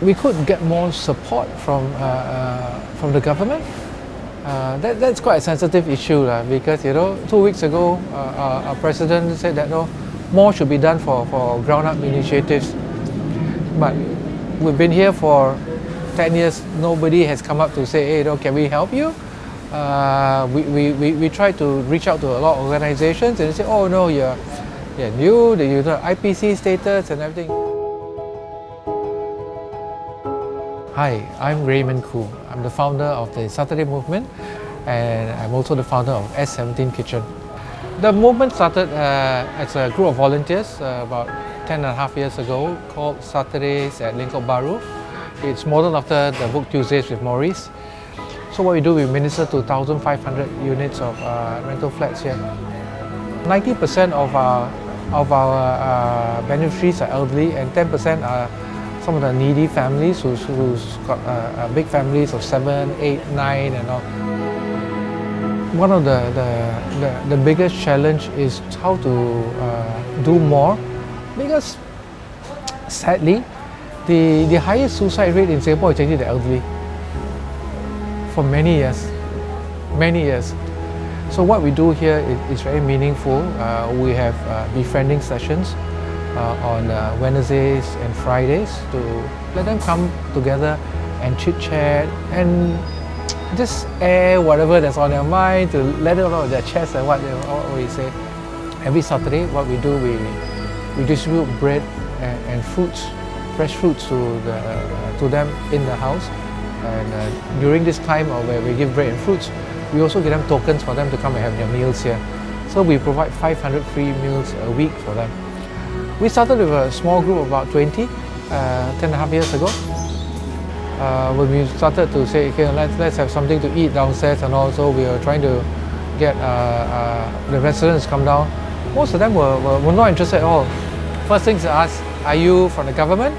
we could get more support from, uh, uh, from the government. Uh, that, that's quite a sensitive issue uh, because you know two weeks ago our, president said that no, more should be done for, for ground up initiatives. But we've been here for 10 years. Nobody has come up to say hey you know, can we help you? Uh, we, we, we, we try to reach out to a lot of organizations and they say oh no you're, you're new you IPC status and everything Hi, I'm Raymond Koo. I'm the founder of the Saturday Movement and I'm also the founder of S17 Kitchen. The movement started uh, as a group of volunteers uh, about 10 and a half years ago called Saturdays at Lengkok Bahru. It's modeled after the book Tuesdays with Morrie. So what we do, we minister to 1,500 units of uh, rental flats here. 90% of our, of our uh, beneficiaries are elderly and 10% are some of the needy families who's, who's got uh, uh, big families of seven, eight, nine and all. One of the, the, the, the biggest challenge is how to uh, do more because sadly the, the highest suicide rate in Singapore is actually the elderly for many years, many years. So what we do here is, is very meaningful. Uh, we have uh, befriending sessions on uh, Wednesdays and Fridays to let them come together and chit chat and just air whatever that's on their mind to let it out of their chest and what, they, what we say. Every Saturday what we do we, we distribute bread and, and fruits, fresh fruits to, the, uh, to them in the house and uh, during this time where we give bread and fruits we also give them tokens for them to come and have their meals here. So we provide 500 free meals a week for them. We started with a small group of about 20, uh, 10 and a half years ago. Uh, when we started to say, okay, let's, let's have something to eat downstairs and also we were trying to get uh, uh, the residents come down. Most of them were, were, were not interested at all. First things to ask, are you from the government?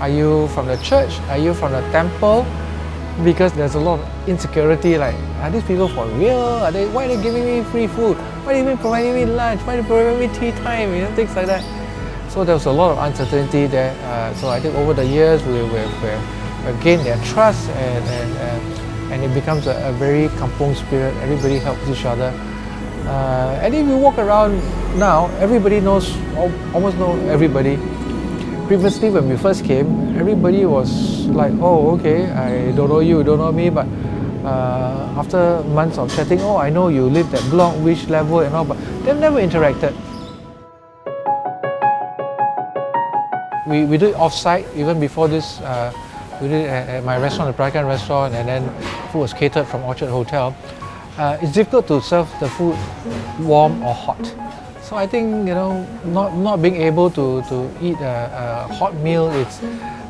Are you from the church? Are you from the temple? Because there's a lot of insecurity like, are these people for real? Are they, why are they giving me free food? Why are they even providing me lunch? Why are they providing me tea time? You know, things like that. So there was a lot of uncertainty there. Uh, so I think over the years we, we, gained their trust and, and, uh, and it becomes a, a, very kampong spirit. Everybody helps each other. Uh, and if you walk around now, everybody knows, almost know everybody. Previously when we first came, everybody was like, oh okay, I don't know you, don't know me, but uh, after months of chatting, oh I know you live that block, which level and all, but they've never interacted. We, we do it off-site, even before this, uh, we did it at, at, my restaurant, the Peranakan restaurant, and then food was catered from Orchard Hotel. Uh, it's difficult to serve the food warm or hot. So I think, you know, not, not being able to, to eat a, a hot meal is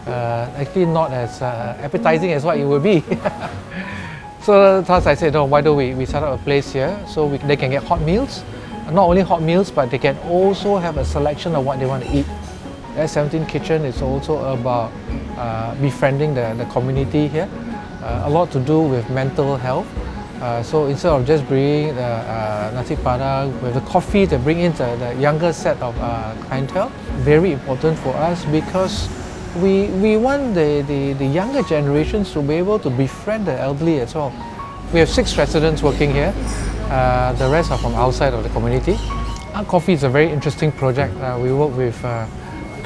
uh, actually not as uh, appetizing as what it would be. so thus I said, no, why don't we, we set up a place here so we, they can get hot meals. Not only hot meals, but they can also have a selection of what they want to eat. S17 Kitchen is also about uh, befriending the, the community here. Uh, a lot to do with mental health. Uh, so instead of just bringing the uh, nasi padang with the coffee to bring in the, the younger set of uh, clientele, very important for us because we, we want the, the, the younger generations to be able to befriend the elderly as well. We have six residents working here. Uh, the rest are from outside of the community. Our coffee is a very interesting project. we work with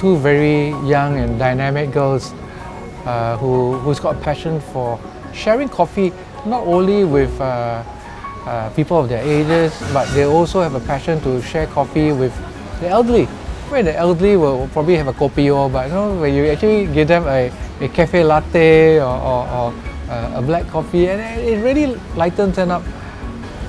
two very young and dynamic girls uh, who, who's got a passion for sharing coffee not only with uh, uh, people of their ages, but they also have a passion to share coffee with the elderly. Where the elderly will probably have a or, but you know, when you actually give them a, a cafe latte or, or, or uh, a black coffee, and it really lightens them up.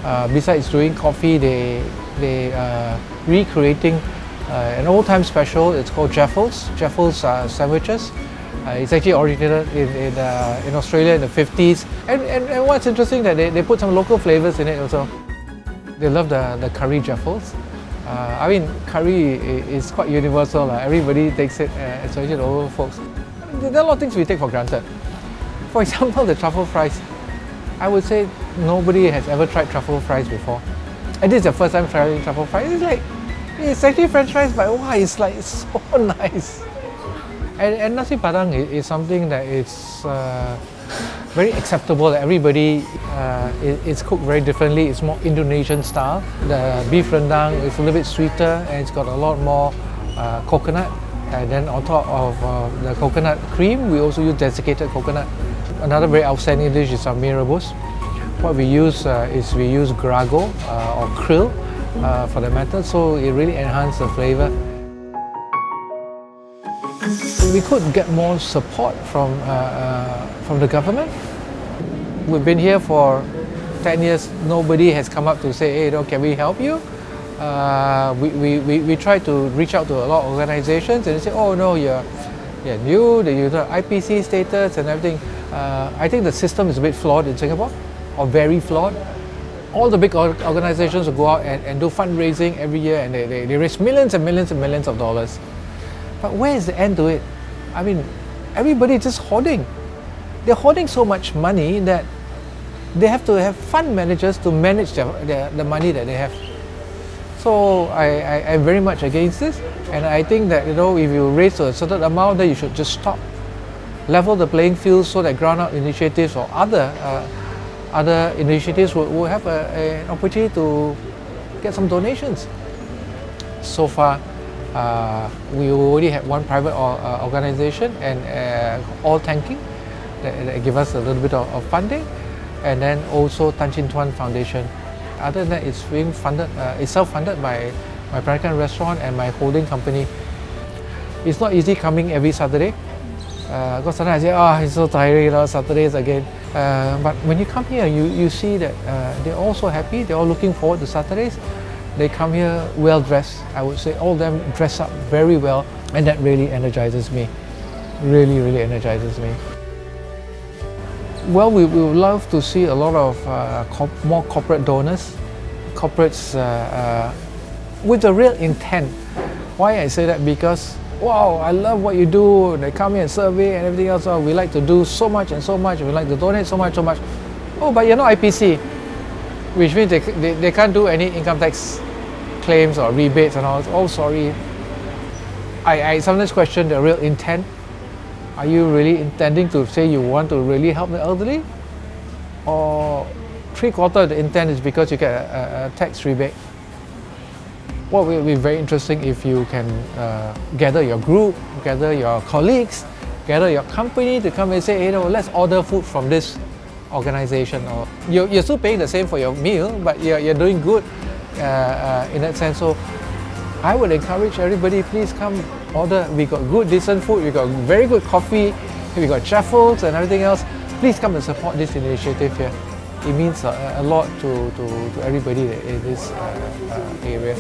Uh, besides doing coffee, they, they are recreating uh, an old-time special, it's called Jaffles, Jaffles uh, sandwiches. Uh, it's actually originated in, in, uh, in, Australia in the 50s. And, and, and, what's interesting that they, they put some local flavors in it also. They love the, the curry Jaffles. Uh, I mean, curry is quite universal. Everybody takes it, especially the old folks. There are a lot of things we take for granted. For example, the truffle fries. I would say nobody has ever tried truffle fries before. And this is the first time trying truffle fries. It's like, it's actually french fries, but wow, it's like so nice. And, and nasi padang is, is something that is uh, very acceptable. that Everybody, uh, it, it's cooked very differently. It's more Indonesian style. The beef rendang is a little bit sweeter and it's got a lot more uh, coconut. And then on top of uh, the coconut cream, we also use desiccated coconut. Another very outstanding dish is our mee rebus. What we use uh, is we use geragau uh, or krill uh, for the matter, so it really enhances the flavor. We could get more support from, uh, uh, from the government. We've been here for 10 years, nobody has come up to say, hey, you know, can we help you? Uh, we, we, we, we try to reach out to a lot of organizations and they say, oh no, you're, you're new, you have IPC status and everything. Uh, I think the system is a bit flawed in Singapore, or very flawed. All the big organizations will go out and, and do fundraising every year and they, they, they raise millions and millions and millions of dollars. But where is the end to it? I mean, everybody is just hoarding. They're hoarding so much money that they have to have fund managers to manage their, their, the money that they have. So I, I, am very much against this and I think that you know if you raise a certain amount then you should just stop. Level the playing field so that ground-up initiatives or other uh, other initiatives will, will have a, a, an opportunity to get some donations. So far, uh, we already have one private or, uh, organization and uh, all tanking that, that, give us a little bit of, of, funding and then also Tan Chin Tuan Foundation. Other than that, it's being funded, uh, it's self-funded by my Peranakan restaurant and my holding company. It's not easy coming every Saturday because uh, sometimes I say, oh, it's so tiring, you know, Saturdays again. Uh, but when you come here, you, you see that uh, they're all so happy, they're all looking forward to Saturdays. They come here well dressed, I would say all of them dress up very well and that really energizes me. Really, really energizes me. Well, we, we would love to see a lot of uh, more corporate donors, corporates uh, uh, with a real intent. Why I say that? Because wow, I love what you do. They come here and survey and everything else. Oh, we like to do so much and so much. We like to donate so much, so much. Oh, but you're not IPC, which means they, they, they can't do any income tax claims or rebates and all. Oh, sorry. I, I sometimes question the real intent. Are you really intending to say you want to really help the elderly? Or three quarter of the intent is because you get a, a, a tax rebate? What will be very interesting if you can uh, gather your group, gather your colleagues, gather your company to come and say, you know, let's order food from this organization. Or you're, you're still paying the same for your meal, but you're, you're doing good uh, uh, in that sense. So I would encourage everybody, please come order. We got good, decent food. We got very good coffee. We got jaffles and everything else. Please come and support this initiative here. It means a, a lot to, to, to everybody in this uh, uh area.